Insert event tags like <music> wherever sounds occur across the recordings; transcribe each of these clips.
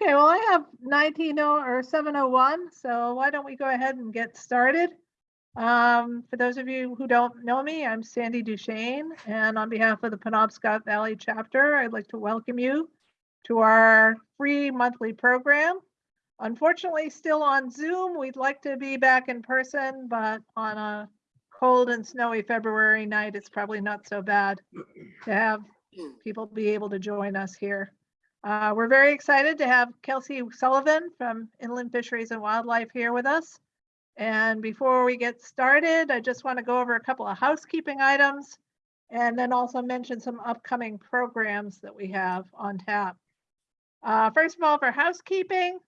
Okay, well, I have 19 or 701, so why don't we go ahead and get started? Um, for those of you who don't know me, I'm Sandy Duchesne, and on behalf of the Penobscot Valley chapter, I'd like to welcome you to our free monthly program. Unfortunately, still on Zoom. We'd like to be back in person, but on a cold and snowy February night, it's probably not so bad to have people be able to join us here. Uh, we're very excited to have Kelsey Sullivan from Inland Fisheries and Wildlife here with us. And before we get started, I just want to go over a couple of housekeeping items and then also mention some upcoming programs that we have on tap. Uh, first of all, for housekeeping,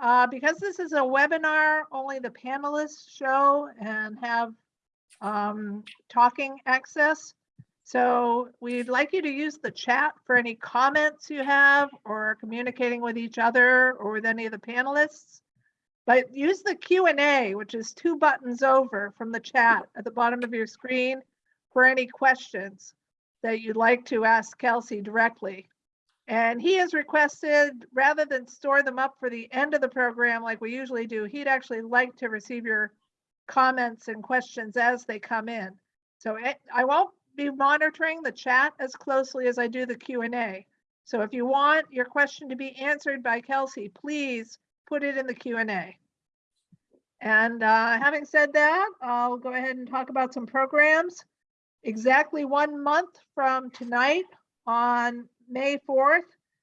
uh, because this is a webinar, only the panelists show and have um, talking access. So we'd like you to use the chat for any comments you have or communicating with each other or with any of the panelists. But use the Q&A, which is two buttons over from the chat at the bottom of your screen for any questions that you'd like to ask Kelsey directly. And he has requested, rather than store them up for the end of the program like we usually do, he'd actually like to receive your comments and questions as they come in. So eh, I won't be monitoring the chat as closely as I do the Q and A. So if you want your question to be answered by Kelsey, please put it in the Q and uh, having said that, I'll go ahead and talk about some programs. Exactly one month from tonight on May 4th,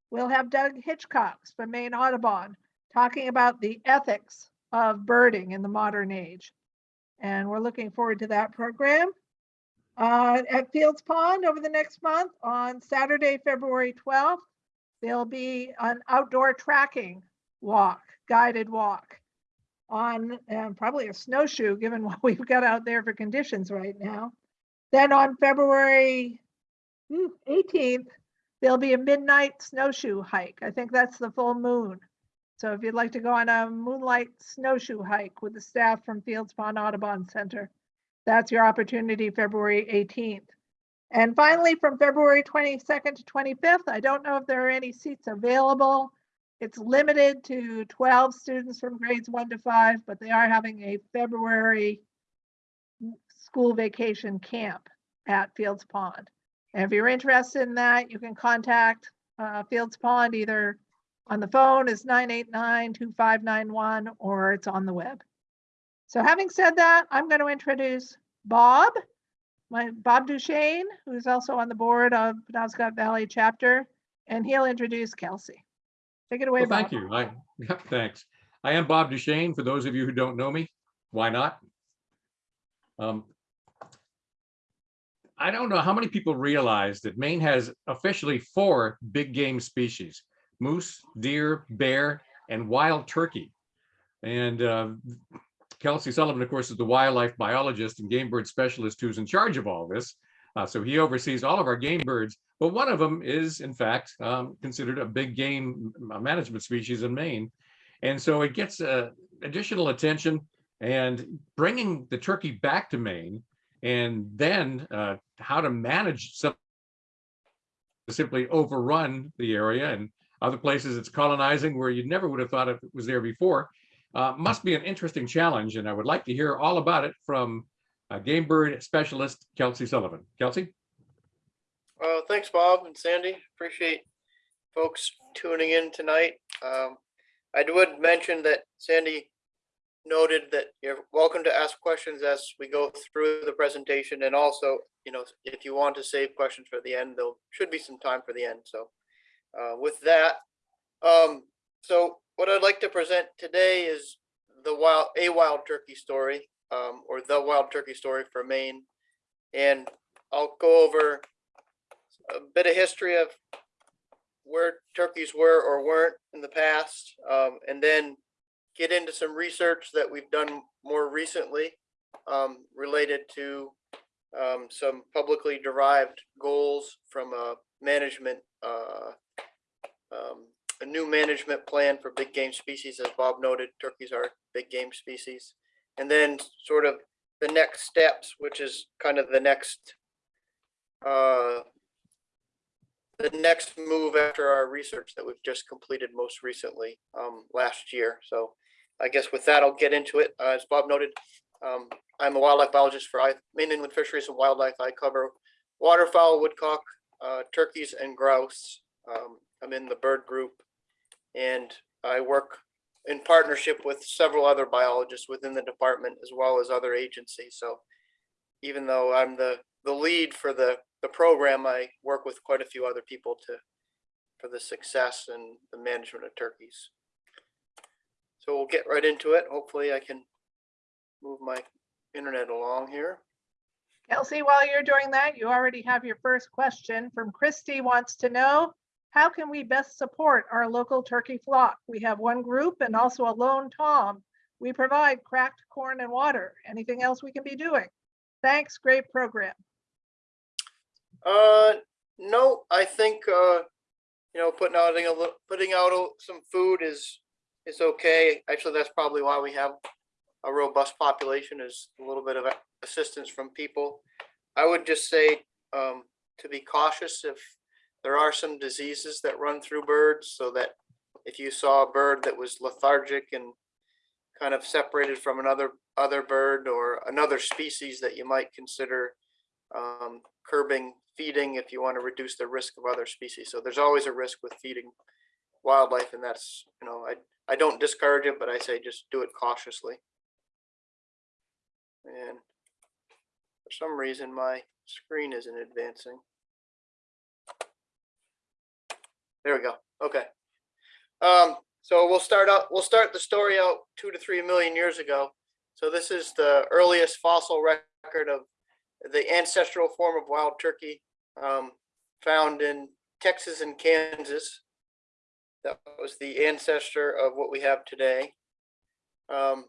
we'll have Doug Hitchcox from Maine Audubon talking about the ethics of birding in the modern age. And we're looking forward to that program. Uh, at Fields Pond over the next month on Saturday, February 12th, there'll be an outdoor tracking walk, guided walk on um, probably a snowshoe, given <laughs> what we've got out there for conditions right now. Then on February hmm, 18th, there'll be a midnight snowshoe hike. I think that's the full moon. So if you'd like to go on a moonlight snowshoe hike with the staff from Fields Pond Audubon Center, that's your opportunity February 18th. And finally, from February 22nd to 25th, I don't know if there are any seats available. It's limited to 12 students from grades one to five, but they are having a February school vacation camp at Fields Pond. And if you're interested in that, you can contact uh, Fields Pond either on the phone is 989-2591 or it's on the web. So having said that, I'm going to introduce Bob, my Bob Duchesne, who's also on the board of Penobscot Valley chapter, and he'll introduce Kelsey. Take it away, Well, Bob. thank you. I, <laughs> yeah, thanks. I am Bob Duchesne. For those of you who don't know me, why not? Um, I don't know how many people realize that Maine has officially four big game species, moose, deer, bear, and wild turkey. And uh, Kelsey Sullivan, of course, is the wildlife biologist and game bird specialist who's in charge of all this. Uh, so he oversees all of our game birds, but one of them is, in fact, um, considered a big game management species in Maine. And so it gets uh, additional attention and bringing the turkey back to Maine and then uh, how to manage some simply overrun the area and other places it's colonizing where you never would have thought it was there before uh, must be an interesting challenge and I would like to hear all about it from uh, game bird specialist Kelsey Sullivan. Kelsey? Uh, thanks, Bob and Sandy. Appreciate folks tuning in tonight. Um, I would mention that Sandy noted that you're welcome to ask questions as we go through the presentation. And also, you know, if you want to save questions for the end, there should be some time for the end. So uh, with that, um, so what I'd like to present today is the wild, a wild turkey story, um, or the wild turkey story for Maine. And I'll go over a bit of history of where turkeys were or weren't in the past, um, and then get into some research that we've done more recently um, related to um, some publicly derived goals from a management, uh, um, a new management plan for big game species. As Bob noted, turkeys are big game species. And then sort of the next steps, which is kind of the next uh, the next move after our research that we've just completed most recently, um, last year. So I guess with that, I'll get into it. Uh, As Bob noted, um, I'm a wildlife biologist for I, Maine Inland Fisheries and Wildlife. I cover waterfowl, woodcock, uh, turkeys and grouse. Um, I'm in the bird group and I work in partnership with several other biologists within the department as well as other agencies. So even though I'm the, the lead for the, the program, I work with quite a few other people to, for the success and the management of turkeys. So we'll get right into it. Hopefully I can move my internet along here. Kelsey, while you're doing that, you already have your first question from Christy wants to know, how can we best support our local turkey flock? We have one group and also a lone tom. We provide cracked corn and water. Anything else we can be doing? Thanks, great program. Uh, no, I think, uh, you know, putting out a little, putting out some food is, is okay. Actually, that's probably why we have a robust population is a little bit of assistance from people. I would just say, um, to be cautious if there are some diseases that run through birds, so that if you saw a bird that was lethargic and kind of separated from another, other bird or another species that you might consider um, curbing feeding if you want to reduce the risk of other species. So there's always a risk with feeding wildlife and that's, you know, I, I don't discourage it, but I say just do it cautiously. And for some reason, my screen isn't advancing. There we go. Okay. Um, so we'll start out, we'll start the story out two to three million years ago. So this is the earliest fossil record of the ancestral form of wild turkey um, found in Texas and Kansas. That was the ancestor of what we have today. Um,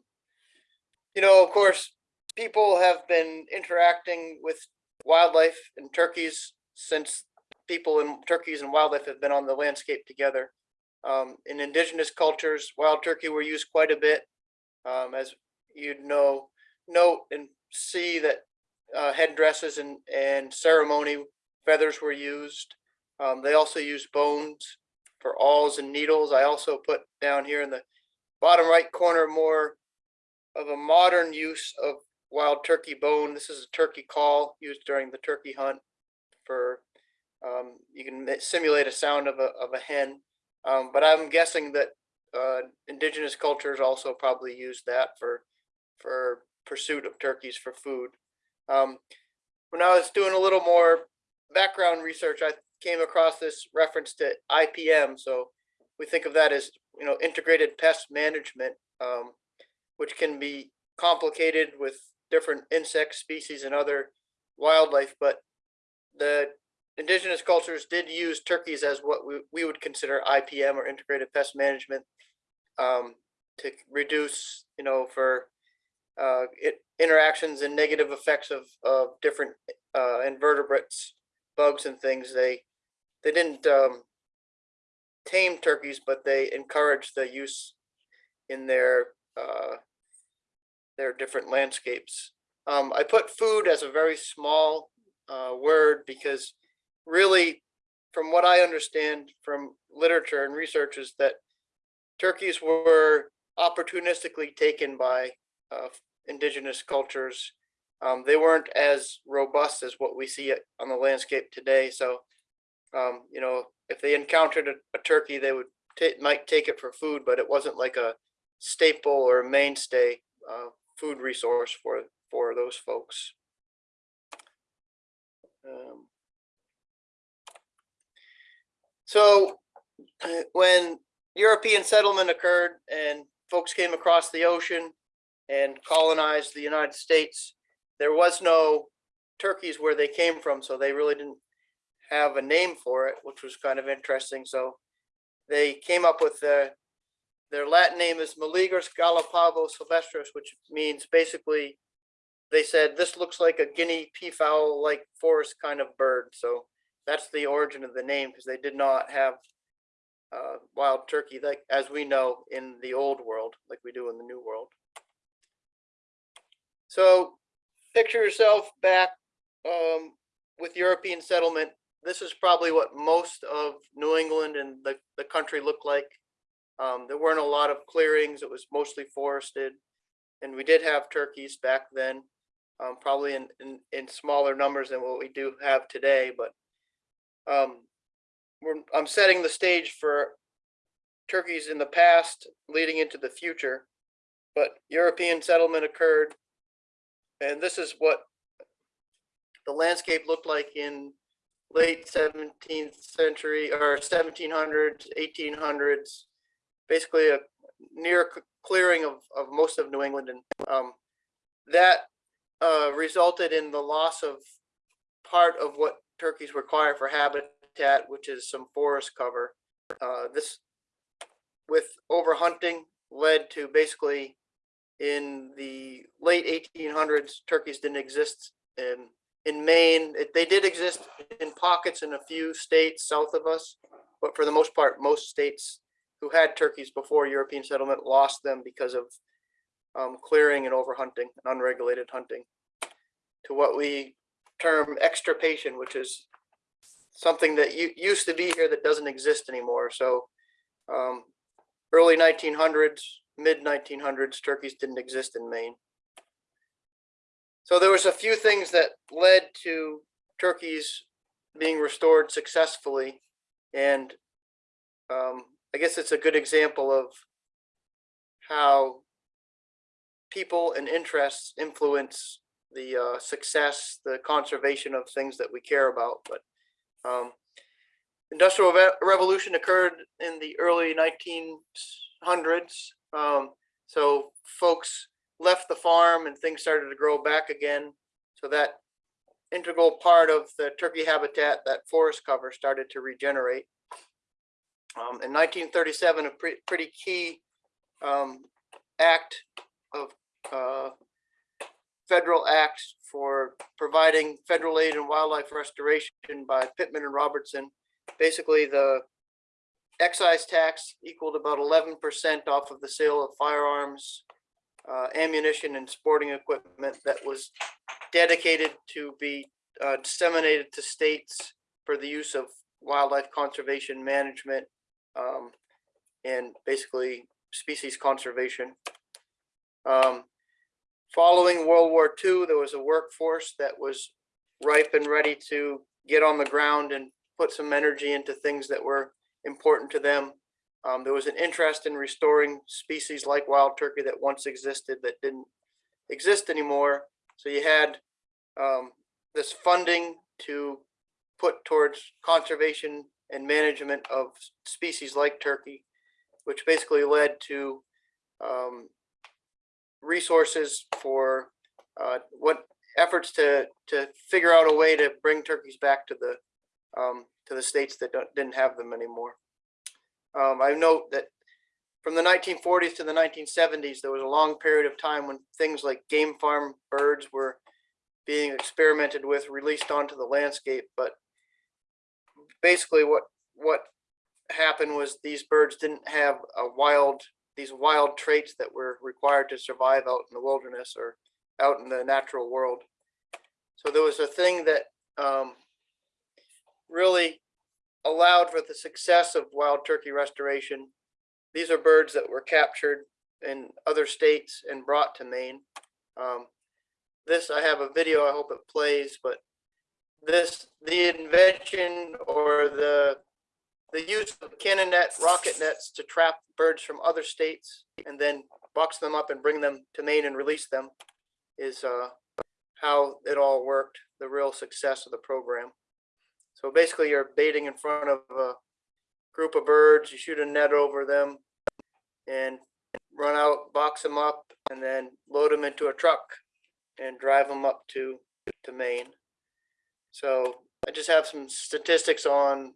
you know, of course, people have been interacting with wildlife and turkeys since people and turkeys and wildlife have been on the landscape together. Um, in indigenous cultures, wild turkey were used quite a bit. Um, as you'd know, note and see that uh, headdresses and, and ceremony feathers were used. Um, they also used bones for awls and needles. I also put down here in the bottom right corner more of a modern use of wild turkey bone. This is a turkey call used during the turkey hunt for, um, you can simulate a sound of a, of a hen. Um, but I'm guessing that uh, indigenous cultures also probably used that for, for pursuit of turkeys for food. Um, when I was doing a little more background research, I came across this reference to IPM. So we think of that as, you know, integrated pest management, um, which can be complicated with different insect species and other wildlife. But the indigenous cultures did use turkeys as what we, we would consider IPM or integrated pest management um, to reduce, you know, for uh, it, interactions and negative effects of, of different uh, invertebrates, bugs and things. They they didn't um, tame turkeys, but they encouraged the use in their uh, their different landscapes. Um, I put food as a very small uh, word because really, from what I understand from literature and research, is that turkeys were opportunistically taken by uh, indigenous cultures. Um, they weren't as robust as what we see on the landscape today. So, um, you know, if they encountered a, a turkey, they would might take it for food, but it wasn't like a staple or a mainstay uh, food resource for for those folks. Um, so, uh, when European settlement occurred and folks came across the ocean and colonized the United States, there was no turkeys where they came from, so they really didn't have a name for it, which was kind of interesting. So they came up with the, their Latin name is Meleagris gallopavo silvestris, which means basically, they said this looks like a guinea peafowl like forest kind of bird. So that's the origin of the name because they did not have uh, wild turkey like as we know in the old world, like we do in the new world. So picture yourself back um, with European settlement this is probably what most of New England and the, the country looked like. Um, there weren't a lot of clearings. It was mostly forested. And we did have turkeys back then, um, probably in, in, in smaller numbers than what we do have today, but um, I'm setting the stage for turkeys in the past leading into the future. But European settlement occurred. And this is what the landscape looked like in late seventeenth century or seventeen hundreds, eighteen hundreds. Basically a near clearing of, of most of New England and, um, that, uh, resulted in the loss of part of what turkeys require for habitat, which is some forest cover. Uh, this, with overhunting led to basically in the late eighteen hundreds, turkeys didn't exist in in Maine. It- They did exist in pockets in a few states south of us, but for the most part, most states who had turkeys before European settlement lost them because of um, clearing and overhunting, and unregulated hunting, to what we term extirpation, which is something that used to be here that doesn't exist anymore. So um, early 1900s, mid 1900s, turkeys didn't exist in Maine. So there was a few things that led to turkeys being restored successfully. And um, I guess it's a good example of how people and interests influence the uh, success, the conservation of things that we care about. But um, industrial re- revolution occurred in the early 1900s. Um, so folks left the farm and things started to grow back again. So that integral part of the turkey habitat, that forest cover started to regenerate. Um, in nineteen thirty-seven, a pretty, pretty key, um, act of, uh, federal acts for providing federal aid and wildlife restoration by Pittman and Robertson. Basically, the excise tax equaled about eleven percent off of the sale of firearms, uh, ammunition and sporting equipment that was dedicated to be uh, disseminated to states for the use of wildlife conservation management um, and basically species conservation. Um, following World War II, there was a workforce that was ripe and ready to get on the ground and put some energy into things that were important to them. Um, there was an interest in restoring species like wild turkey that once existed that didn't exist anymore. So you had um, this funding to put towards conservation and management of species like turkey, which basically led to um, resources for uh, what efforts to to figure out a way to bring turkeys back to the um, to the states that didn't have them anymore. Um, I note that from the 1940s to the 1970s, there was a long period of time when things like game farm birds were being experimented with, released onto the landscape. But basically, what what happened was these birds didn't have a wild these wild traits that were required to survive out in the wilderness or out in the natural world. So there was a thing that um, really allowed for the success of wild turkey restoration. These are birds that were captured in other states and brought to Maine. Um, this, I have a video, I hope it plays, but this, the invention or the, the use of cannon net, rocket nets to trap birds from other states and then box them up and bring them to Maine and release them is uh, how it all worked, the real success of the program. So basically you're baiting in front of a group of birds, you shoot a net over them and run out, box them up and then load them into a truck and drive them up to, to Maine. So I just have some statistics on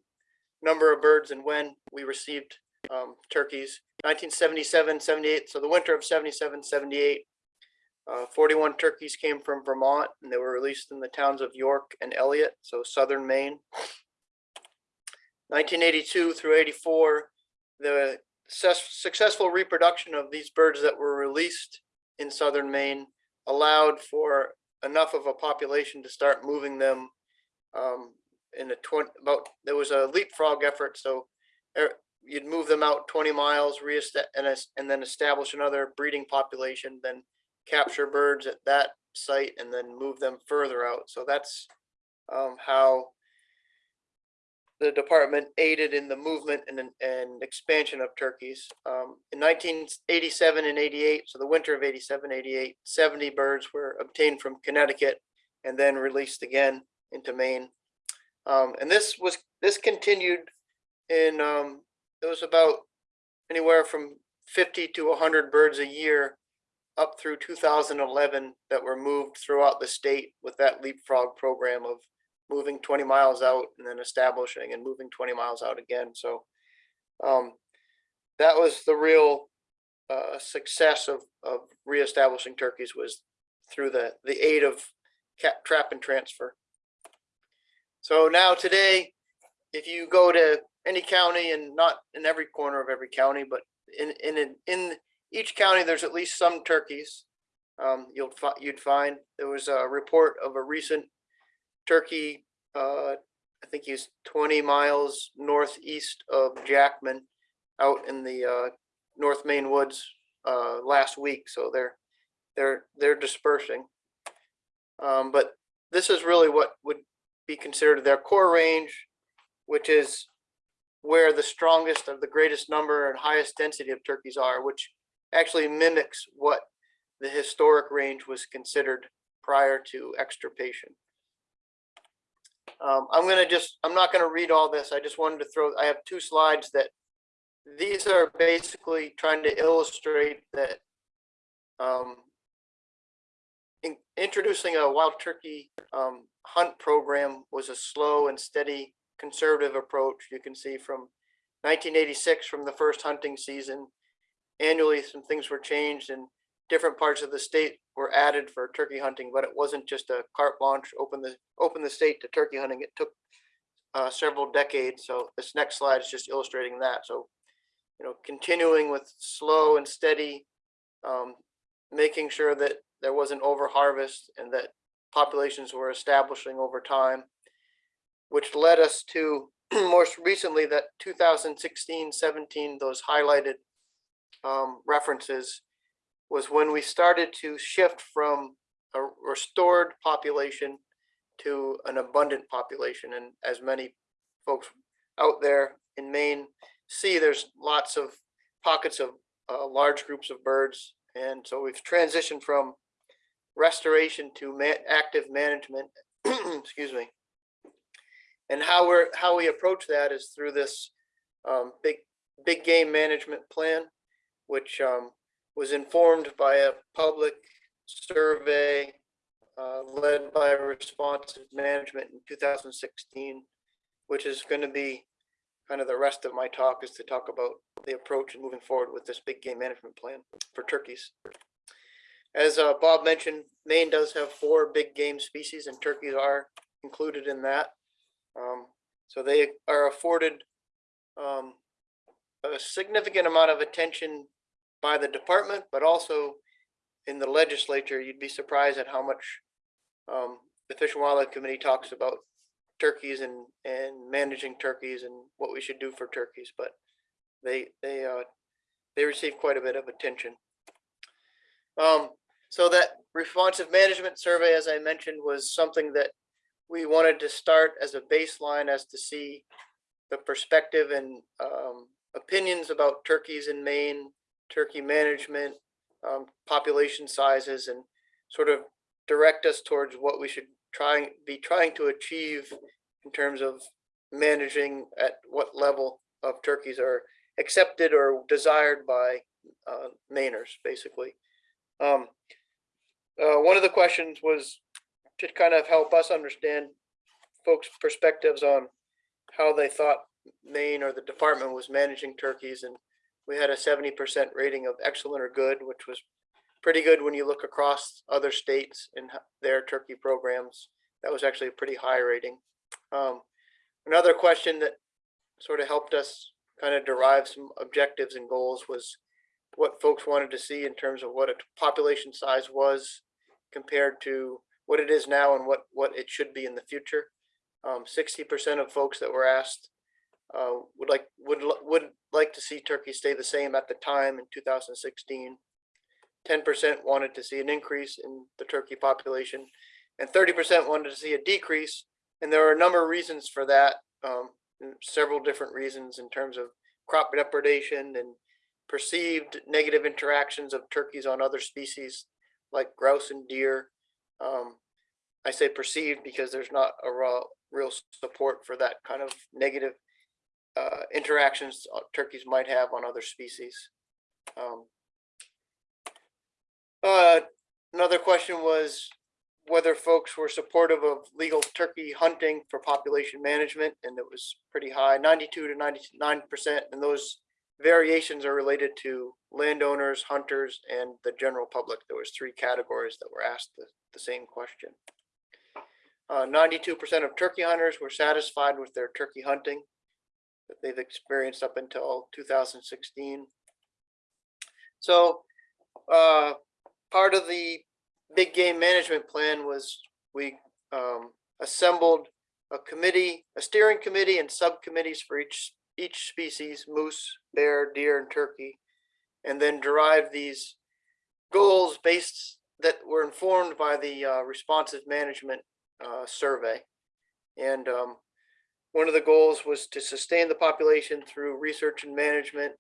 number of birds and when we received um, turkeys. 1977, 78, so the winter of 77, 78, uh, 41 turkeys came from Vermont and they were released in the towns of York and Eliot, so southern Maine. 1982 through 84, the successful reproduction of these birds that were released in southern Maine allowed for enough of a population to start moving them um, in a twenty, about, there was a leapfrog effort, so er, you'd move them out twenty miles, reesta- and, and then establish another breeding population, then capture birds at that site and then move them further out. So that's um, how the department aided in the movement and, and expansion of turkeys. Um, in nineteen eighty-seven and eighty-eight, so the winter of 87, 88, 70 birds were obtained from Connecticut and then released again into Maine. Um, and this was, this continued in, um, it was about anywhere from fifty to hundred birds a year up through two thousand eleven that were moved throughout the state with that leapfrog program of moving twenty miles out and then establishing and moving twenty miles out again. So um, that was the real uh, success of, of reestablishing turkeys was through the, the aid of cap, trap and transfer. So now today, if you go to any county and not in every corner of every county, but in, in, in- each county, there's at least some turkeys. Um, you'll fi- you'd find, there was a report of a recent turkey, uh, I think he's twenty miles northeast of Jackman out in the, uh, North Maine Woods, uh, last week, so they're, they're, they're dispersing. Um, but this is really what would be considered their core range, which is where the strongest of the greatest number and highest density of turkeys are, which actually mimics what the historic range was considered prior to extirpation. Um, I'm gonna just, I'm not gonna read all this. I just wanted to throw, I have two slides that these are basically trying to illustrate that um, in- introducing a wild turkey um, hunt program was a slow and steady conservative approach. You can see from 1986, from the first hunting season, annually some things were changed and different parts of the state were added for turkey hunting, but it wasn't just a carte blanche, open the, open the state to turkey hunting. It took uh, several decades. So this next slide is just illustrating that. So, you know, continuing with slow and steady, um, making sure that there wasn't over harvest and that populations were establishing over time, which led us to <clears throat> most recently that 2016, 17, those highlighted um, references was when we started to shift from a restored population to an abundant population. And as many folks out there in Maine see, there's lots of pockets of uh, large groups of birds. And so we've transitioned from restoration to ma- active management, <clears throat> excuse me. And how we're, how we approach that is through this um, big, big game management plan, which um, was informed by a public survey uh, led by responsive management in 2016, which is going to be kind of the rest of my talk is to talk about the approach and moving forward with this big game management plan for turkeys. As uh, Bob mentioned, Maine does have four big game species and turkeys are included in that. Um, so they are afforded um, a significant amount of attention by the department, but also in the legislature, you'd be surprised at how much um, the Fish and Wildlife Committee talks about turkeys and, and managing turkeys and what we should do for turkeys, but they, they, uh, they receive quite a bit of attention. Um, so that responsive management survey, as I mentioned, was something that we wanted to start as a baseline as to see the perspective and um, opinions about turkeys in Maine, turkey management, um, population sizes, and sort of direct us towards what we should try be trying to achieve in terms of managing at what level of turkeys are accepted or desired by uh, Mainers, basically. Um, uh, one of the questions was to kind of help us understand folks' perspectives on how they thought Maine or the department was managing turkeys, and we had a seventy percent rating of excellent or good, which was pretty good when you look across other states and their turkey programs. That was actually a pretty high rating. Um, another question that sort of helped us kind of derive some objectives and goals was what folks wanted to see in terms of what a population size was compared to what it is now and what, what it should be in the future. Um, sixty percent of folks that were asked uh, would like, would, would like to see turkey stay the same at the time in two thousand sixteen. Ten percent wanted to see an increase in the turkey population, and thirty percent wanted to see a decrease. And there are a number of reasons for that, um, several different reasons in terms of crop depredation and perceived negative interactions of turkeys on other species like grouse and deer. Um, I say perceived because there's not a raw, real support for that kind of negative uh, interactions turkeys might have on other species. Um, uh, another question was whether folks were supportive of legal turkey hunting for population management, and it was pretty high, ninety-two to ninety-nine percent, and those variations are related to landowners, hunters, and the general public. There was three categories that were asked the, the same question. Uh, ninety-two percent of turkey hunters were satisfied with their turkey hunting that they've experienced up until two thousand sixteen. So, uh, part of the big game management plan was we, um, assembled a committee, a steering committee and subcommittees for each, each species, moose, bear, deer, and turkey. And then derive these goals based, that were informed by the, uh, responsive management, uh, survey. And, um, one of the goals was to sustain the population through research and management.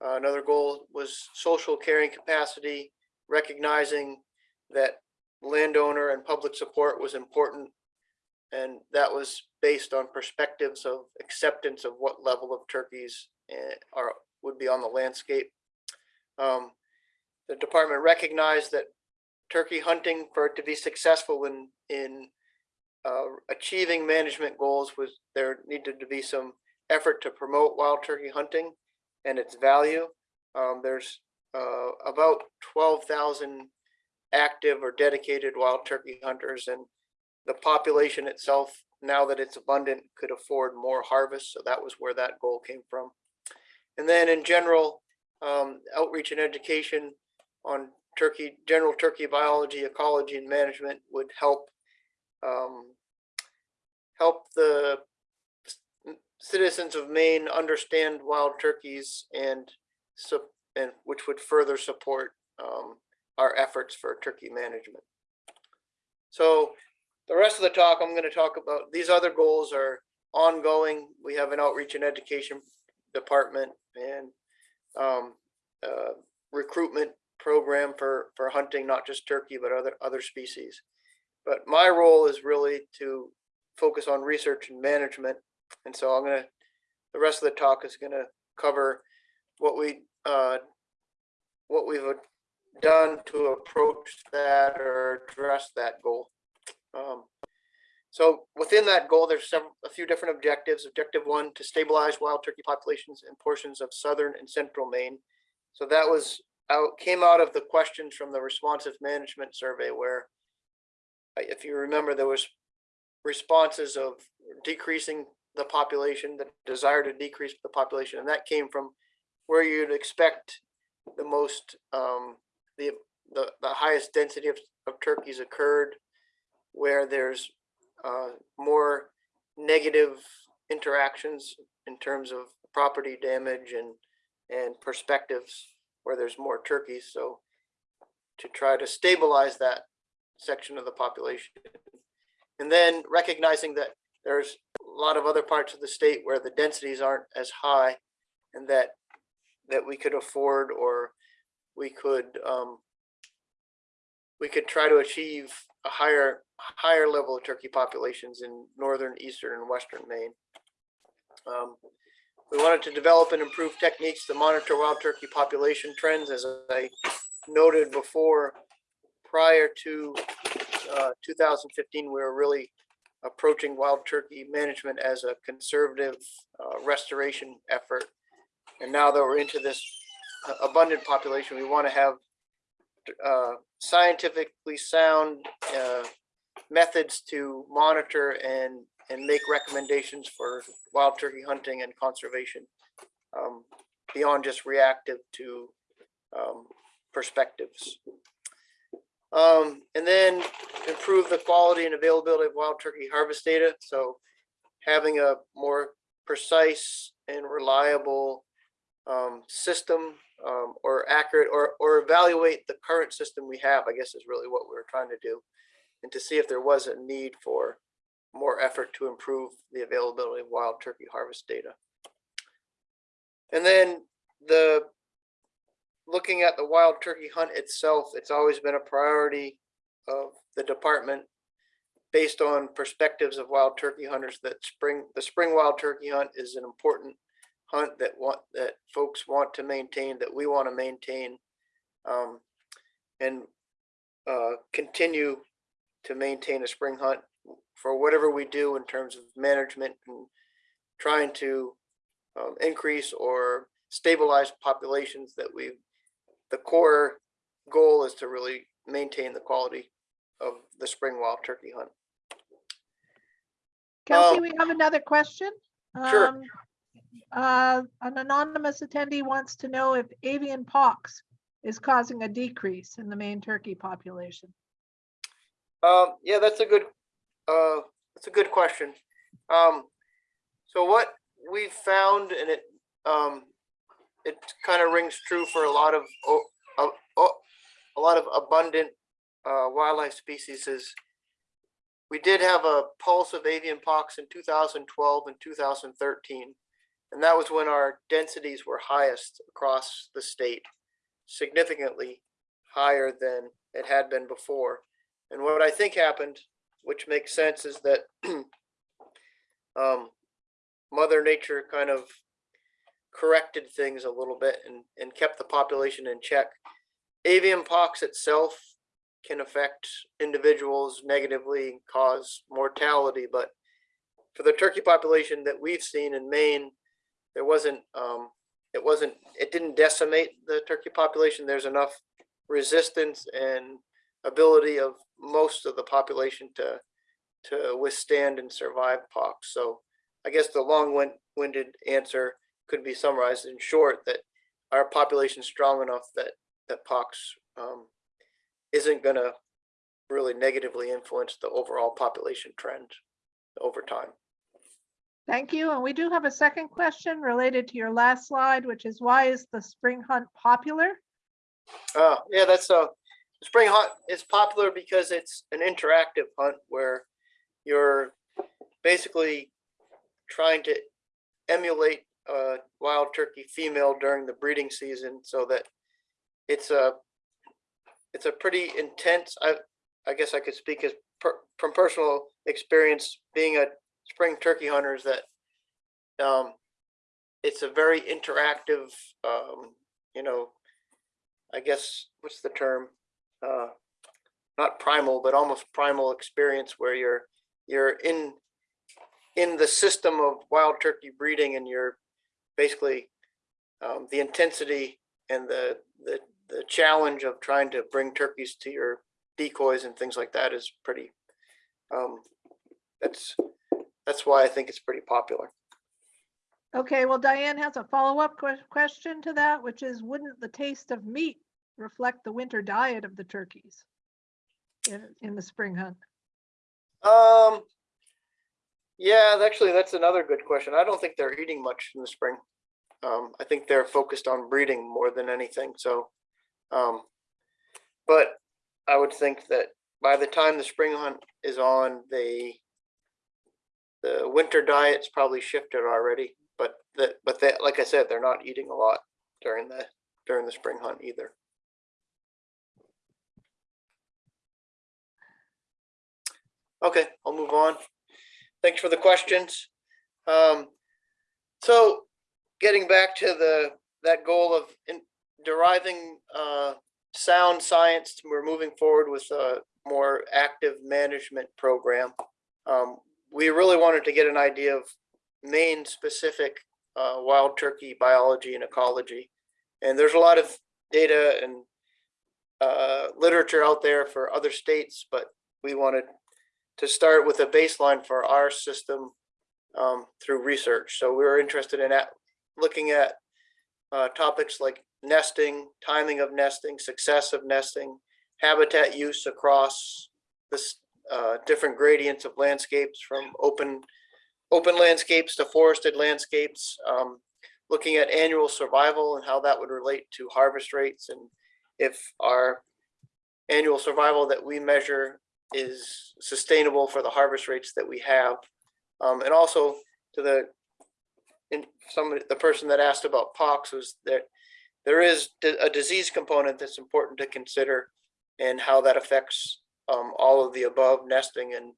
Uh, Another goal was social carrying capacity, recognizing that landowner and public support was important. And that was based on perspectives of acceptance of what level of turkeys eh, are, would be on the landscape. Um, The department recognized that turkey hunting, for it to be successful in, in uh, achieving management goals was there needed to be some effort to promote wild turkey hunting and its value. Um, there's uh, about twelve thousand active or dedicated wild turkey hunters and the population itself, now that it's abundant, could afford more harvest. So that was where that goal came from. And then in general, um, outreach and education on turkey, general turkey biology, ecology and management would help um, help the citizens of Maine understand wild turkeys and and which would further support um, our efforts for turkey management. So the rest of the talk, I'm going to talk about, these other goals are ongoing. We have an outreach and education department and um, uh, recruitment program for, for hunting, not just turkey, but other, other species. But my role is really to focus on research and management. And so I'm gonna, the rest of the talk is gonna cover what we, uh, what we've done to approach that or address that goal. Um, So within that goal, there's a few different objectives. Objective one, to stabilize wild turkey populations in portions of southern and central Maine. So that was out, came out of the questions from the responsive management survey where uh, if you remember, there was responses of decreasing the population, the desire to decrease the population, and that came from where you'd expect the most, um, the, the, the highest density of, of turkeys occurred, where there's, uh, more negative interactions in terms of property damage and, and perspectives where there's more turkeys, so to try to stabilize that section of the population. And then recognizing that there's a lot of other parts of the state where the densities aren't as high and that, that we could afford or we could, um, we could try to achieve a higher, higher level of turkey populations in northern, eastern, and western Maine. Um, we wanted to develop and improve techniques to monitor wild turkey population trends, as I noted before. Prior to uh, 2015, we were really approaching wild turkey management as a conservative uh, restoration effort. And now that we're into this uh, abundant population, we want to have uh, scientifically sound uh, methods to monitor and, and make recommendations for wild turkey hunting and conservation um, beyond just reactive to um, perspectives. Um, and then improve the quality and availability of wild turkey harvest data. So having a more precise and reliable um, system um, or accurate or, or evaluate the current system we have, I guess is really what we we're trying to do. And to see if there was a need for more effort to improve the availability of wild turkey harvest data. And then the, looking at the wild turkey hunt itself, it's always been a priority of the department based on perspectives of wild turkey hunters that spring, the spring wild turkey hunt is an important hunt that want, that folks want to maintain, that we want to maintain. Um, and, uh, continue to maintain a spring hunt for whatever we do in terms of management and trying to um, increase or stabilize populations that we, the core goal is to really maintain the quality of the spring wild turkey hunt. Kelsey, Um, we have another question. Sure. Um, Uh, an anonymous attendee wants to know if avian pox is causing a decrease in the Maine turkey population. Um, yeah, that's a good, uh, that's a good question. Um, so what we found and it, um, it kind of rings true for a lot of, oh, a lot of abundant, uh, wildlife species is we did have a pulse of avian pox in two thousand twelve and two thousand thirteen. And that was when our densities were highest across the state, significantly higher than it had been before. And what I think happened, which makes sense, is that <clears throat> um, Mother Nature kind of corrected things a little bit and, and kept the population in check. Avian pox itself can affect individuals negatively, cause mortality, but for the turkey population that we've seen in Maine, there wasn't, um, it wasn't, it didn't decimate the turkey population. There's enough resistance and ability of most of the population to to withstand and survive pox. So I guess the long-winded answer could be summarized in short that our population is strong enough that that pox um, isn't going to really negatively influence the overall population trend over time. Thank you. And we do have a second question related to your last slide, which is why is the spring hunt popular? Uh, yeah, that's a spring hunt is popular because it's an interactive hunt where you're basically trying to emulate a wild turkey female during the breeding season so that it's a it's a pretty intense I I guess I could speak as per, from personal experience being a spring turkey hunter is that um it's a very interactive um you know I guess, what's the term? Uh, not primal, but almost primal experience where you're, you're in, in the system of wild turkey breeding and you're basically, um, the intensity and the, the, the challenge of trying to bring turkeys to your decoys and things like that is pretty, um, that's, that's why I think it's pretty popular. Okay, well, Diane has a follow-up que- question to that, which is, wouldn't the taste of meat reflect the winter diet of the turkeys in, in the spring hunt? Um, yeah, actually, that's another good question. I don't think they're eating much in the spring. Um, I think they're focused on breeding more than anything, so. Um, but I would think that by the time the spring hunt is on, they. The winter diet's probably shifted already, but that, but that, like I said, they're not eating a lot during the, during the spring hunt either. Okay, I'll move on. Thanks for the questions. Um, so getting back to the, that goal of in deriving, uh, sound science, we're moving forward with a more active management program. Um, we really wanted to get an idea of Maine specific, uh, wild turkey biology and ecology. And there's a lot of data and, uh, literature out there for other states, but we wanted to start with a baseline for our system um, through research. So we were interested in at, looking at uh, topics like nesting, timing of nesting, success of nesting, habitat use across this uh, different gradients of landscapes from open open landscapes to forested landscapes. Um, looking at annual survival and how that would relate to harvest rates and if our annual survival that we measure is sustainable for the harvest rates that we have. Um, and also to the, in some, the person that asked about pox was that there is a disease component that's important to consider and how that affects um, all of the above nesting and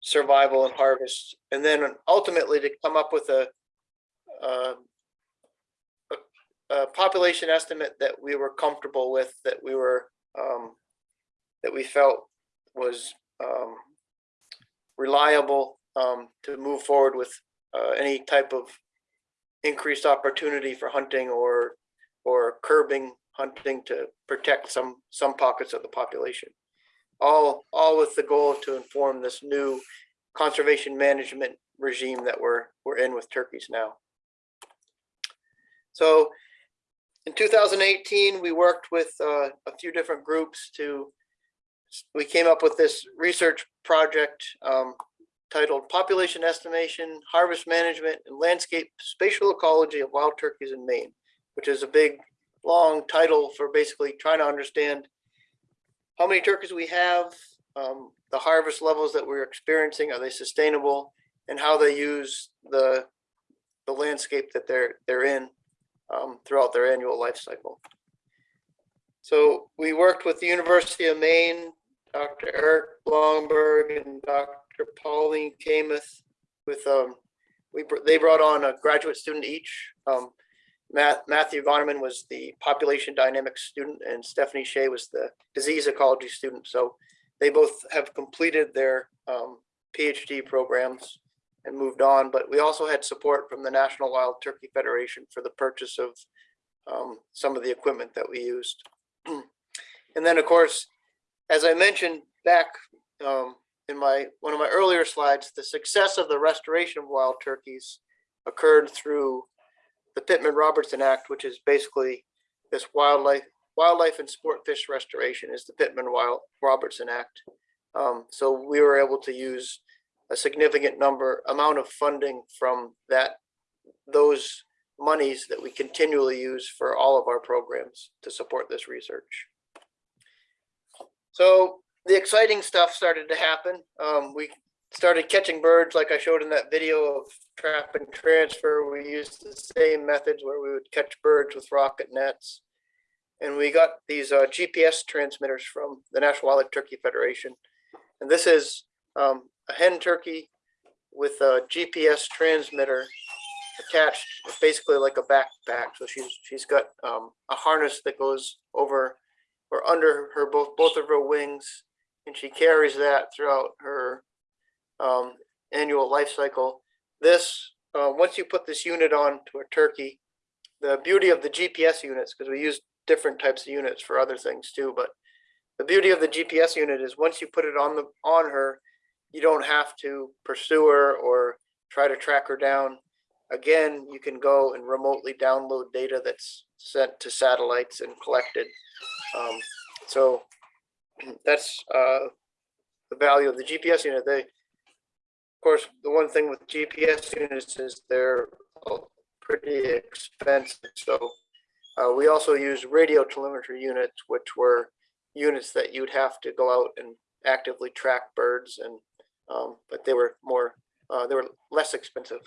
survival and harvest. And then ultimately to come up with a, a, a population estimate that we were comfortable with, that we were, um, that we felt was, um, reliable, um, to move forward with, uh, any type of increased opportunity for hunting or, or curbing hunting to protect some, some pockets of the population. All, all with the goal to inform this new conservation management regime that we're, we're in with turkeys now. So in 2018, we worked with uh, a few different groups to, we came up with this research project um, titled Population Estimation, Harvest Management, and Landscape Spatial Ecology of Wild Turkeys in Maine, which is a big, long title for basically trying to understand how many turkeys we have, um, the harvest levels that we're experiencing, are they sustainable? And how they use the, the landscape that they're, they're in um, throughout their annual life cycle. So we worked with the University of Maine, Dr. Erik Blomberg and Dr. Pauline Kamath with, um, we, they brought on a graduate student each. Um, Matt, Matthew Gonnerman was the population dynamics student and Stephanie Shea was the disease ecology student. So they both have completed their um, PhD programs and moved on, but we also had support from the National Wild Turkey Federation for the purchase of um, some of the equipment that we used. <clears throat> and then, of course, as I mentioned back um, in my one of my earlier slides, the success of the restoration of wild turkeys occurred through the Pittman-Robertson Act, which is basically this wildlife wildlife and sport fish restoration is the Pittman Robertson Act. Um, so we were able to use a significant number amount of funding from that those monies that we continually use for all of our programs to support this research. So the exciting stuff started to happen. Um, we started catching birds like I showed in that video of trap and transfer. We used the same methods where we would catch birds with rocket nets. And we got these uh, GPS transmitters from the National Wildlife Turkey Federation. And this is um, a hen turkey with a GPS transmitter attached, basically like a backpack. So she's she's got um, a harness that goes over or under her both both of her wings, and she carries that throughout her um, annual life cycle. This uh, once you put this unit on to a turkey, the beauty of the GPS units because we use different types of units for other things too, but the beauty of the GPS unit is once you put it on the on her, you don't have to pursue her or try to track her down. Again, you can go and remotely download data that's sent to satellites and collected. Um, so <clears throat> that's uh, the value of the GPS unit. They, of course, the one thing with GPS units is they're uh, pretty expensive. So uh, we also use radio telemetry units, which were units that you'd have to go out and actively track birds and um, but they were more uh, they were less expensive.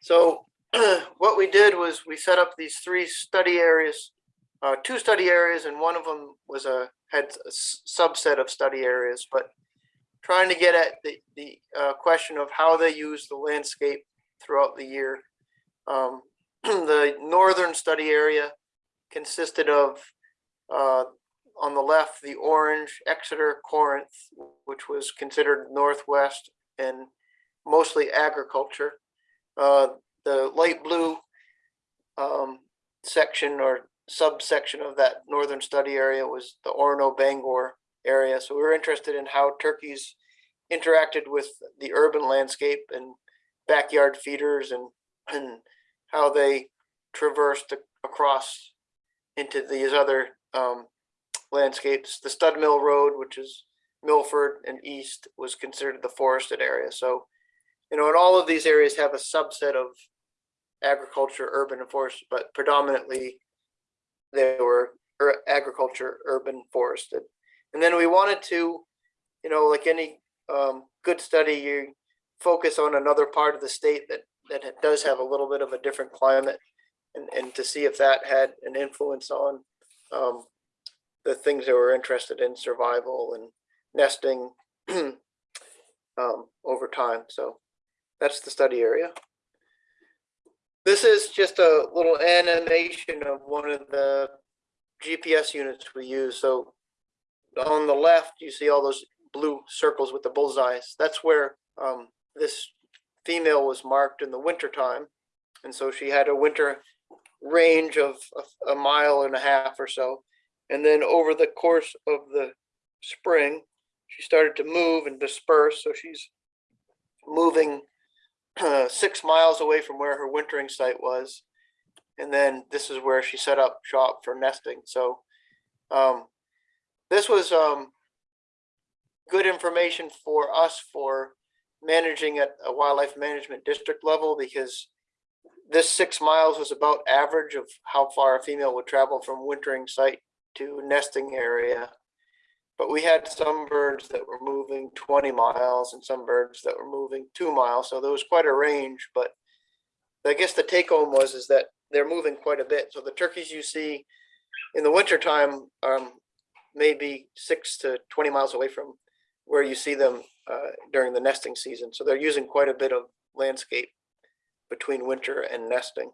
So <clears throat> what we did was we set up these three study areas, uh, two study areas, and one of them was a had a subset of study areas, but trying to get at the the uh, question of how they use the landscape throughout the year. Um, <clears throat> the northern study area consisted of uh, on the left, the orange Exeter, Corinth, which was considered northwest and mostly agriculture. Uh, the light blue um, section or subsection of that northern study area was the Orono Bangor area. So we were interested in how turkeys interacted with the urban landscape and backyard feeders and, and how they traversed across into these other um, landscapes. The Stud Mill Road, which is Milford and East, was considered the forested area. So, you know, and all of these areas have a subset of agriculture, urban and forest, but predominantly they were agriculture, urban, forested. And then we wanted to, you know, like any um, good study, you focus on another part of the state that that does have a little bit of a different climate, and and to see if that had an influence on um, the things that we're interested in, survival and nesting <clears throat> um, over time. So that's the study area. This is just a little animation of one of the GPS units we use. So on the left, you see all those blue circles with the bullseyes. That's where um, this female was marked in the winter time. And so she had a winter range of a, a mile and a half or so. And then over the course of the spring, she started to move and disperse. So she's moving six miles away from where her wintering site was. And then this is where she set up shop for nesting. So um, this was um, good information for us for managing at a wildlife management district level because this six miles was about average of how far a female would travel from wintering site to nesting area. But we had some birds that were moving twenty miles and some birds that were moving two miles, so there was quite a range, but I guess the take home was is that they're moving quite a bit. So the turkeys you see in the wintertime um maybe six to twenty miles away from where you see them uh during the nesting season. So they're using quite a bit of landscape between winter and nesting.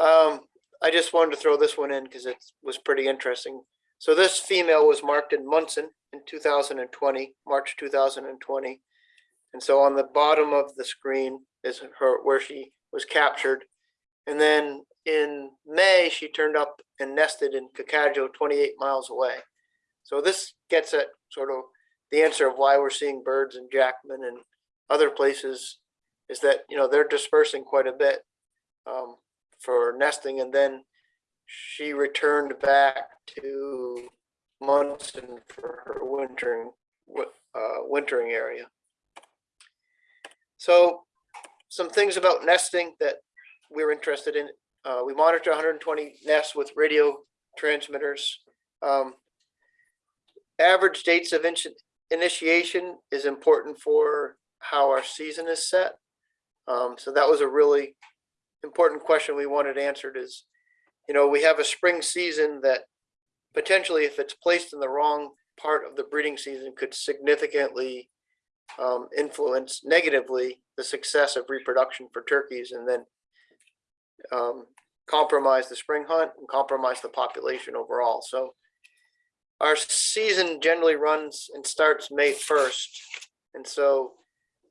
Um, I just wanted to throw this one in because it was pretty interesting. So this female was marked in Monson in two thousand and twenty, March two thousand and twenty. And so on the bottom of the screen is her, where she was captured. And then in May, she turned up and nested in Kokadjo, twenty-eight miles away. So this gets at sort of the answer of why we're seeing birds in Jackman and other places is that, you know, they're dispersing quite a bit um, for nesting and then she returned back to Monson for her wintering, uh, wintering area. So some things about nesting that we're interested in. Uh, we monitor 120 nests with radio transmitters. Um, average dates of initi- initiation is important for how our season is set. Um, so that was a really important question we wanted answered is, you know, we have a spring season that potentially if it's placed in the wrong part of the breeding season could significantly um, influence negatively the success of reproduction for turkeys and then um, compromise the spring hunt and compromise the population overall. So our season generally runs and starts May first. And so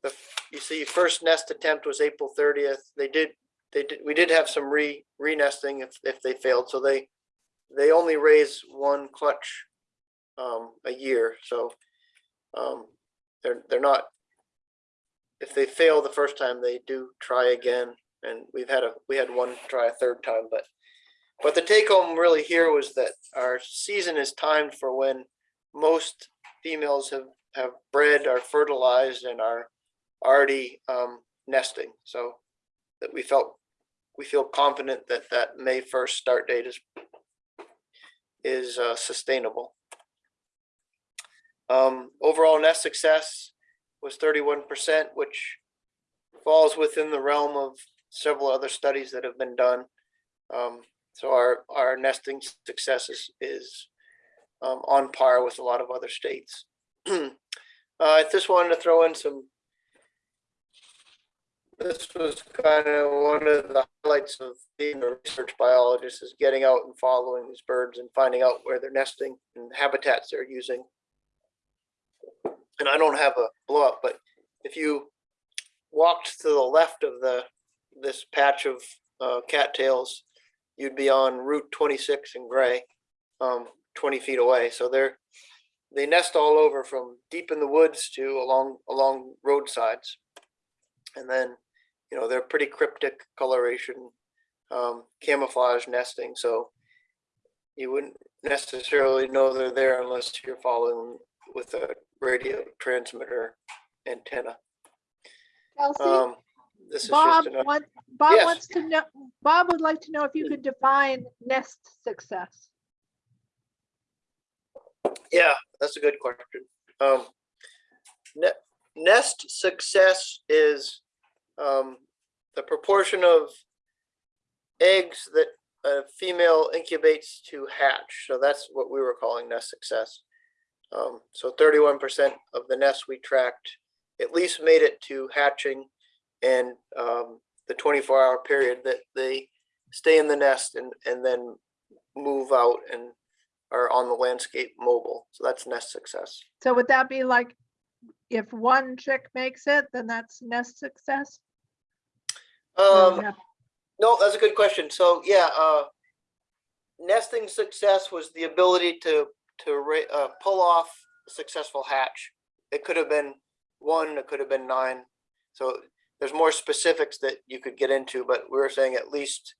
the, you see, first nest attempt was April thirtieth. They did, they did, we did have some re, re-nesting if, if they failed. So they, they only raise one clutch um, a year. So um, they're, they're not, if they fail the first time, they do try again. And we've had a, we had one try a third time, but, but the take home really here was that our season is timed for when most females have, have bred, are fertilized and are already um, nesting. So that we felt, we feel confident that that May first start date is is uh, sustainable. Um, overall nest success was thirty-one percent, which falls within the realm of several other studies that have been done. Um, so our, our nesting success is, is um, on par with a lot of other states. <clears throat> Uh, I just wanted to throw in some this was kind of one of the highlights of being a research biologist is getting out and following these birds and finding out where they're nesting and habitats they're using. And I don't have a blow up, but if you walked to the left of the this patch of uh, cattails, you'd be on Route 26 in Gray, um, 20 feet away. So they're they nest all over from deep in the woods to along along roadsides, and then you know they're pretty cryptic coloration, um, camouflage nesting. So you wouldn't necessarily know they're there unless you're following with a radio transmitter antenna. Kelsey, Um, this is Bob, want, Bob Yes. wants to know, Bob would like to know if you could define nest success. yeah, that's a good question. Um, ne- nest success is, um, the proportion of eggs that a female incubates to hatch. So that's what we were calling nest success. Um, so thirty-one percent of the nests we tracked at least made it to hatching and, um, the twenty-four hour period that they stay in the nest and, and then move out and are on the landscape mobile. So that's nest success. So would that be like, if one chick makes it, then that's nest success? Um, No, that's a good question. So yeah, uh, nesting success was the ability to to uh, pull off a successful hatch. It could have been one, it could have been nine. So there's more specifics that you could get into, but we were saying at least,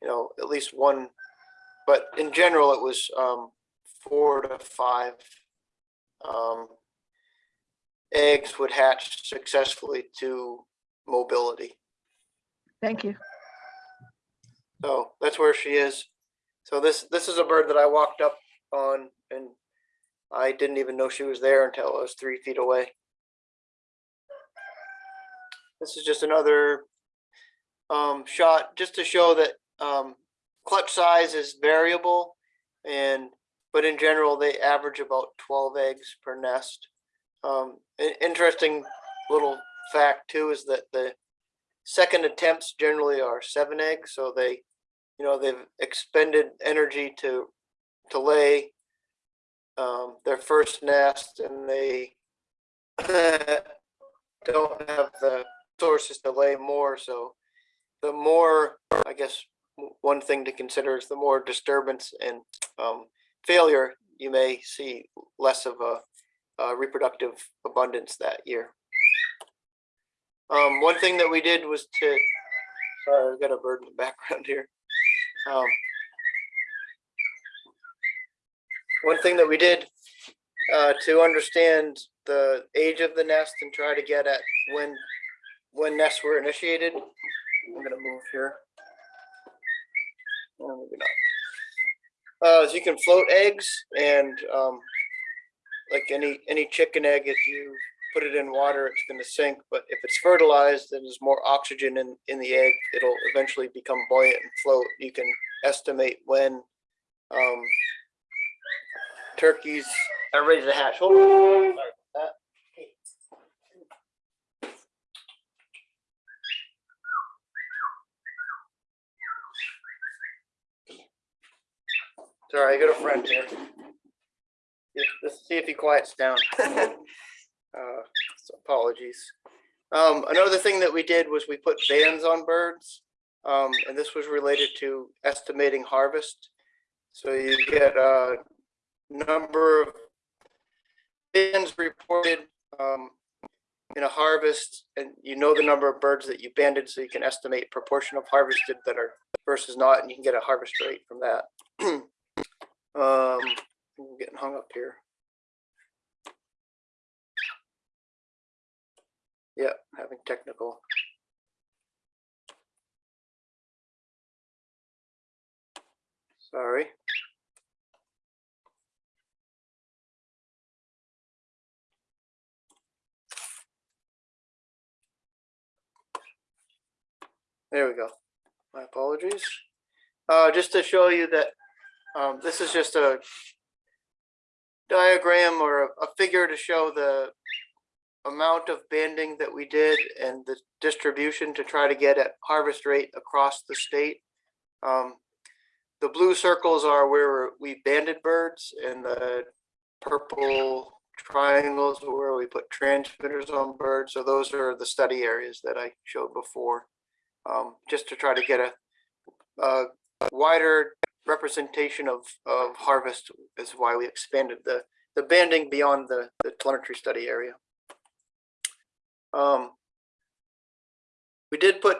you know, at least one. But in general, it was um, four to five um, eggs would hatch successfully to mobility. Thank you. So that's where she is. So this, this is a bird that I walked up on and I didn't even know she was there until I was three feet away. This is just another um, shot, just to show that um, clutch size is variable and, but in general, they average about twelve eggs per nest. Um, interesting little fact too is that the second attempts generally are seven eggs, so they you know they've expended energy to to lay um, their first nest and they <laughs> don't have the sources to lay more so the more i guess one thing to consider is the more disturbance and um, failure you may see less of a, a reproductive abundance that year um, one thing that we did was to sorry i've got a bird in the background here um, one thing that we did uh, to understand the age of the nest and try to get at when when nests were initiated. I'm gonna move here. Oh, maybe not. Uh, so you can float eggs and um, like any any chicken egg, if you put it in water, it's going to sink. But if it's fertilized and there's more oxygen in in the egg, it'll eventually become buoyant and float. You can estimate when um, turkeys are ready to hatch. Hold on. Sorry I got a friend here. Let's see if he quiets down. <laughs> Uh, so Apologies. Um, another thing that we did was we put bands on birds. Um, and this was related to estimating harvest. So you get a number of bands reported um, in a harvest, and you know the number of birds that you banded, so you can estimate proportion of harvested that are versus not, and you can get a harvest rate from that. <clears throat> um, I'm getting hung up here. Yeah, having technical. Sorry. There we go. My apologies. Uh, just to show you that, um, this is just a diagram or a, a figure to show the amount of banding that we did and the distribution to try to get at harvest rate across the state. Um, the blue circles are where we banded birds and the purple triangles where we put transmitters on birds. So those are the study areas that I showed before. Um, just to try to get a, a wider representation of, of harvest is why we expanded the, the banding beyond the, the telemetry study area. Um, we did put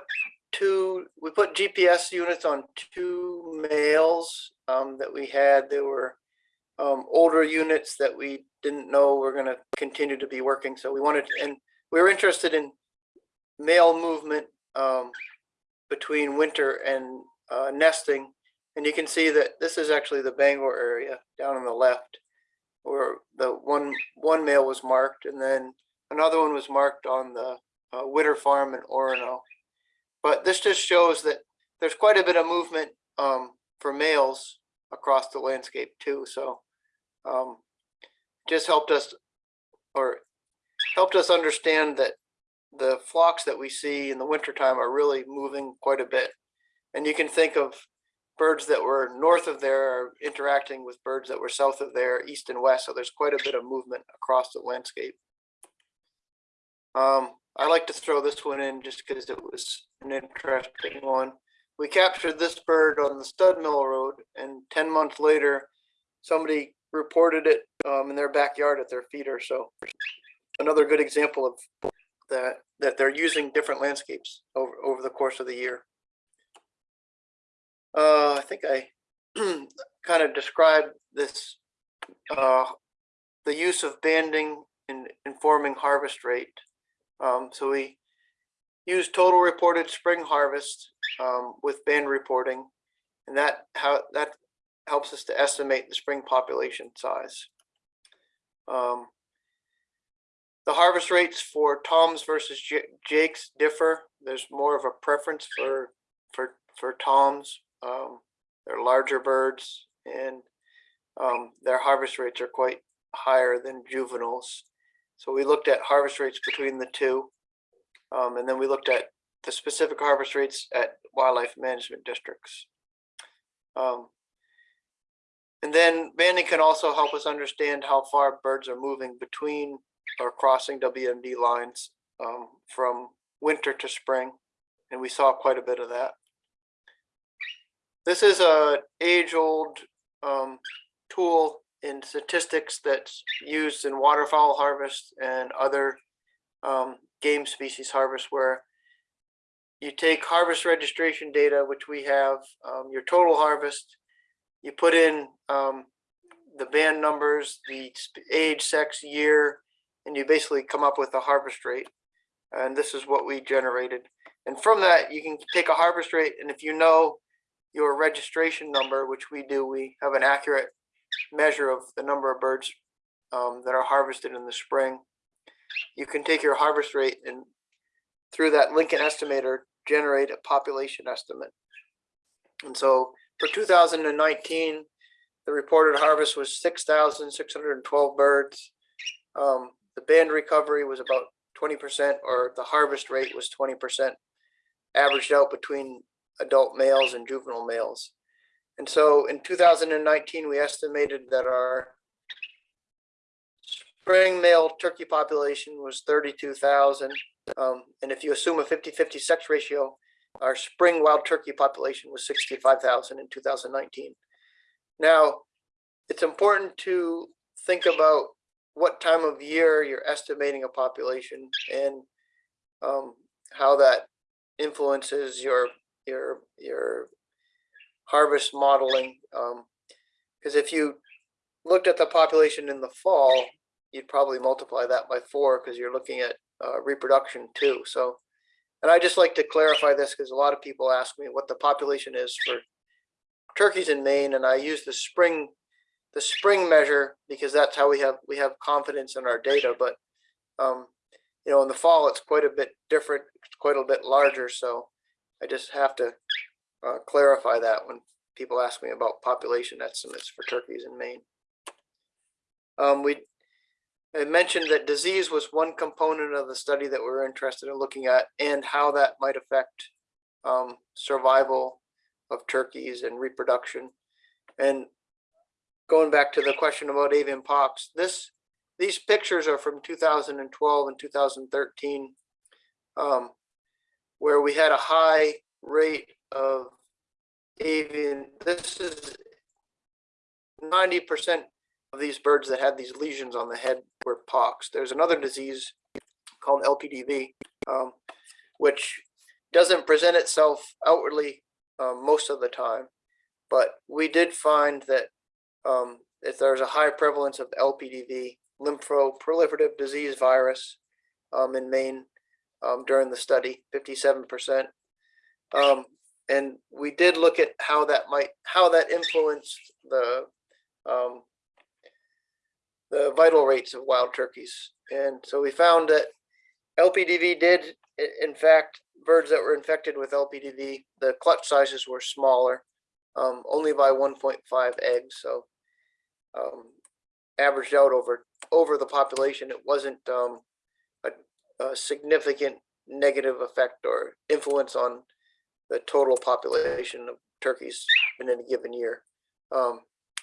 two, we put GPS units on two males. um, that we had. They were um, older units that we didn't know were going to continue to be working. So we wanted, and we were interested in male movement um, between winter and uh, nesting. And you can see that this is actually the Bangor area down on the left, where the one one male was marked, and then another one was marked on the uh, Witter Farm in Orono. But this just shows that there's quite a bit of movement um, for males across the landscape too. So um, just helped us or helped us understand that the flocks that we see in the wintertime are really moving quite a bit. And you can think of birds that were north of there interacting with birds that were south of there, east and west. So there's quite a bit of movement across the landscape. Um, I like to throw this one in just because it was an interesting one. We captured this bird on the Stud Mill Road and ten months later, somebody reported it um, in their backyard at their feeder. So another good example of that, that they're using different landscapes over, over the course of the year. Uh, I think I <clears throat> kind of described this, uh, the use of banding in informing harvest rate. Um, so we use total reported spring harvest um, with band reporting, and that how that helps us to estimate the spring population size. Um, the harvest rates for toms versus jakes differ. There's more of a preference for for for toms. Um, they're larger birds, and um, their harvest rates are quite higher than juveniles. So we looked at harvest rates between the two. Um, and then we looked at the specific harvest rates at wildlife management districts. Um, and then banding can also help us understand how far birds are moving between or crossing WMD lines um, from winter to spring. And we saw quite a bit of that. This is a age-old um, tool in statistics that's used in waterfowl harvest and other um, game species harvest where you take harvest registration data, which we have, um, your total harvest, you put in um, the band numbers, the age, sex, year, and you basically come up with a harvest rate. And this is what we generated. And from that, you can take a harvest rate, and if you know your registration number, which we do, we have an accurate measure of the number of birds um, that are harvested in the spring. You can take your harvest rate and through that Lincoln estimator, generate a population estimate. And so for 2019, the reported harvest was 6,612 birds. Um, the band recovery was about 20%, or the harvest rate was 20%, averaged out between adult males and juvenile males. And so in 2019, we estimated that our spring male turkey population was 32,000. Um, and if you assume a 50-50 sex ratio, our spring wild turkey population was 65,000 in 2019. Now, it's important to think about what time of year you're estimating a population and um, how that influences your your your harvest modeling. Because if you looked at the population in the fall, you'd probably multiply that by four because you're looking at uh, reproduction too. So, and I just like to clarify this because a lot of people ask me what the population is for turkeys in Maine, and I use the spring the spring measure because that's how we have we have confidence in our data. But um, you know, in the fall, it's quite a bit different, quite a bit larger. So I just have to uh, clarify that when people ask me about population estimates for turkeys in Maine. Um, we I mentioned that disease was one component of the study that we are interested in looking at and how that might affect um, survival of turkeys and reproduction. And going back to the question about avian pox, this these pictures are from 2012 and 2013, um, where we had a high rate of avian. This is 90% of these birds that had these lesions on the head were pox. There's another disease called LPDV, um, which doesn't present itself outwardly um, most of the time, But we did find that um, if there's a high prevalence of LPDV, lymphoproliferative disease virus, um, in Maine um, during the study, fifty-seven percent. Um, and we did look at how that might, how that influenced the um, the vital rates of wild turkeys. And so we found that LPDV did, in fact, birds that were infected with LPDV, the clutch sizes were smaller, um, only by one point five eggs, so um, averaged out over, over the population, it wasn't um, a, a significant negative effect or influence on the total population of turkeys in any given year. Um,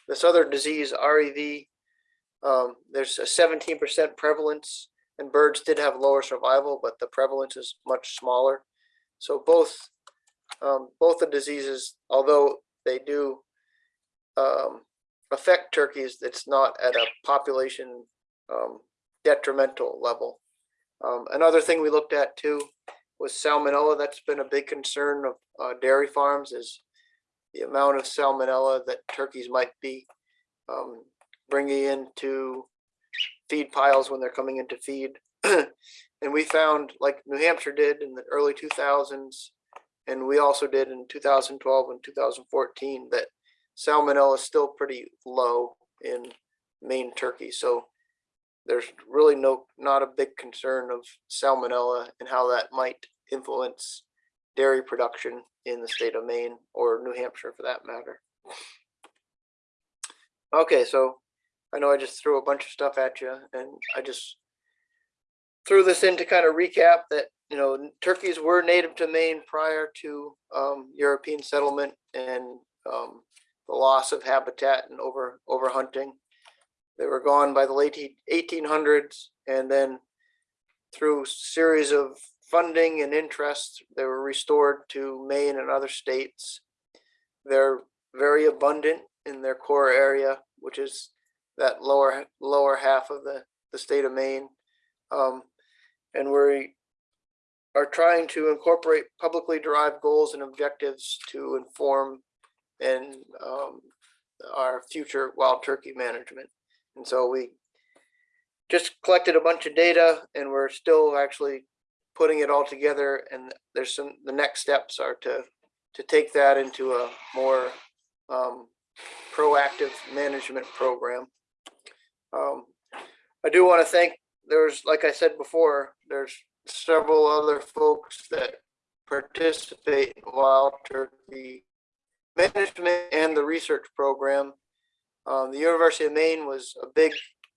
this other disease, REV, um, there's a seventeen percent prevalence and birds did have lower survival, but the prevalence is much smaller. So both, um, both the diseases, although they do um, affect turkeys, it's not at a population um, detrimental level. Um, another thing we looked at too was salmonella. That's been a big concern of uh, dairy farms is the amount of salmonella that turkeys might be um, bringing into feed piles when they're coming into feed. <clears throat> and we found, like New Hampshire did in the early 2000s, and we also did in 2012 and 2014, that salmonella is still pretty low in Maine turkey. So there's really no, not a big concern of salmonella and how that might influence dairy production in the state of Maine or New Hampshire for that matter. Okay, so I know I just threw a bunch of stuff at you and I just threw this in to kind of recap that, you know, turkeys were native to Maine prior to um, European settlement and um, the loss of habitat and over overhunting. They were gone by the late eighteen hundreds and then through series of funding and interest, they were restored to Maine and other states. They're very abundant in their core area, which is that lower lower half of the the state of Maine. Um, and we are trying to incorporate publicly derived goals and objectives to inform and um, our future wild turkey management. And so we just collected a bunch of data and we're still actually putting it all together and there's some, the next steps are to, to take that into a more um, proactive management program. Um, I do want to thank, there's, like I said before, there's several other folks that participate in wild turkey management and the research program. Um, the University of Maine was a big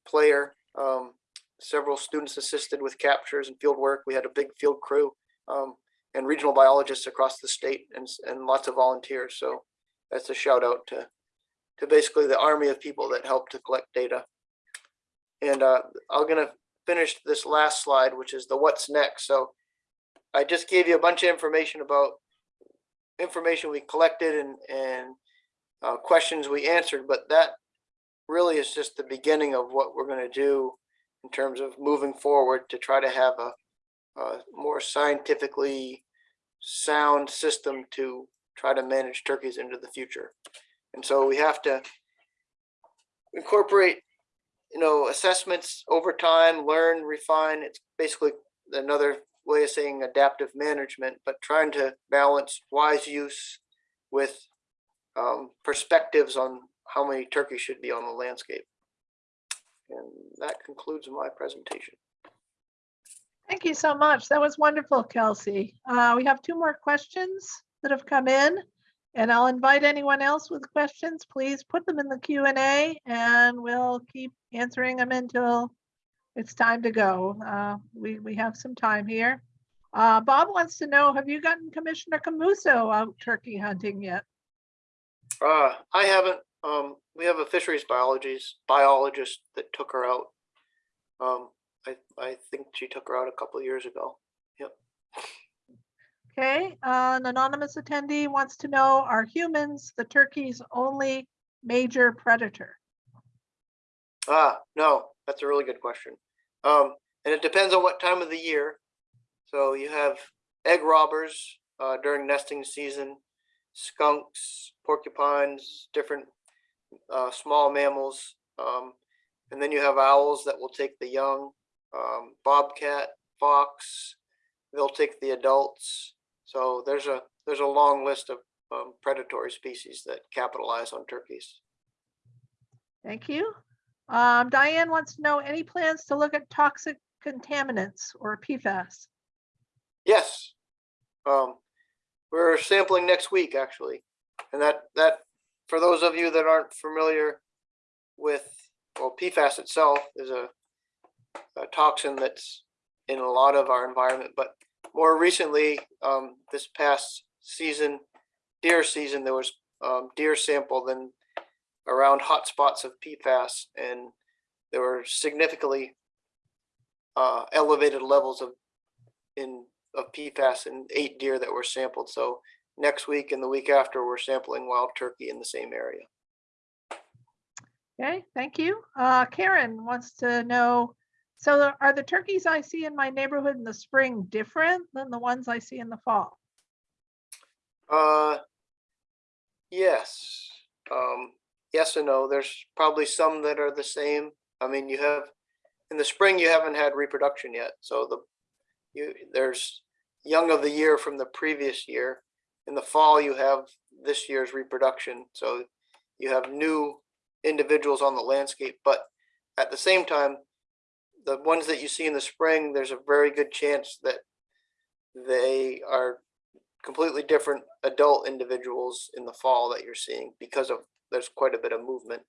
player. Um, several students assisted with captures and field work. We had a big field crew um, and regional biologists across the state and, and lots of volunteers. So that's a shout out to, to basically the army of people that helped to collect data. And uh, I'm gonna finish this last slide, which is the what's next. So I just gave you a bunch of information about information we collected and, and uh, questions we answered, but that really is just the beginning of what we're gonna do in terms of moving forward to try to have a, a more scientifically sound system to try to manage turkeys into the future. And so we have to incorporate, you know, assessments over time, learn, refine. It's basically another way of saying adaptive management, but trying to balance wise use with um, perspectives on how many turkeys should be on the landscape. And that concludes my presentation. Thank you so much. That was wonderful, Kelsey. Uh, we have two more questions that have come in. And I'll invite anyone else with questions, please put them in the Q and A and we'll keep answering them until it's time to go. Uh, we, we have some time here. Uh, Bob wants to know, have you gotten Commissioner Camuso out turkey hunting yet? Uh, I haven't, um, we have a fisheries biologist, biologist that took her out. Um, I, I think she took her out a couple of years ago. Yep. Okay, uh, an anonymous attendee wants to know, are humans the turkey's only major predator? Ah, no, that's a really good question. Um, and it depends on what time of the year. So you have egg robbers uh, during nesting season. skunks, porcupines, different uh, small mammals. Um, and then you have owls that will take the young, um, bobcat, fox. They'll take the adults. So there's a there's a long list of um, predatory species that capitalize on turkeys. Thank you. Um, Diane wants to know any plans to look at toxic contaminants or PFAS? Yes. Um, we're sampling next week, actually. And that, that, for those of you that aren't familiar with, well, PFAS itself is a, a toxin that's in a lot of our environment, but more recently, um, this past season, deer season, there was, um, deer sampled in around hotspots of PFAS and there were significantly uh, elevated levels of in of PFAS in eight deer that were sampled. So next week and the week after, we're sampling wild turkey in the same area. Okay, thank you. Uh, Karen wants to know, so the- are the turkeys I see in my neighborhood in the spring different than the ones I see in the fall? Uh, yes, um, yes and no. There's probably some that are the same. I mean, you have in the spring you haven't had reproduction yet, so the you there's young of the year from the previous year. In the fall, you have this year's reproduction, so you have new individuals on the landscape. But at the same time, the ones that you see in the spring, there's a very good chance that they are completely different adult individuals in the fall that you're seeing because of there's quite a bit of movement.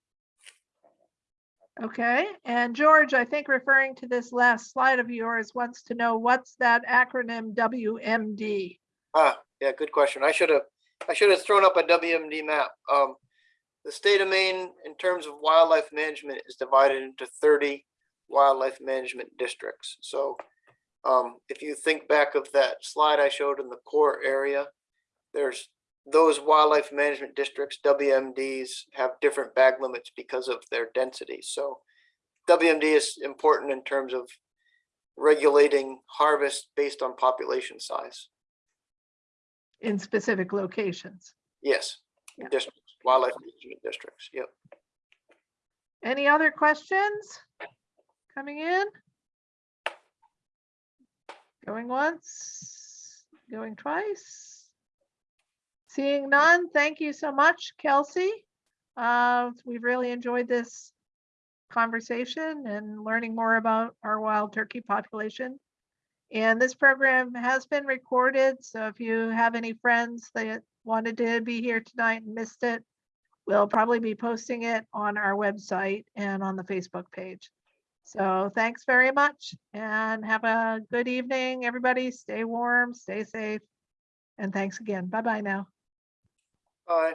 Okay, and George, I think referring to this last slide of yours, wants to know what's that acronym WMD? Ah, yeah, good question. I should have I should have thrown up a WMD map. Um, the state of Maine, in terms of wildlife management, is divided into 30 wildlife management districts. So um, if you think back of that slide I showed in the core area, there's those wildlife management districts, WMDs, have different bag limits because of their density. So WMD is important in terms of regulating harvest based on population size. In specific locations. Yes, Yeah. districts, wildlife management districts, yep. Any other questions coming in? Going once, going twice. Seeing none, thank you so much, Kelsey. Uh, we've really enjoyed this conversation and learning more about our wild turkey population. And this program has been recorded, so if you have any friends that wanted to be here tonight and missed it, we'll probably be posting it on our website and on the Facebook page. So thanks very much and have a good evening, everybody. Stay warm, stay safe. And thanks again. Bye-bye now. Bye.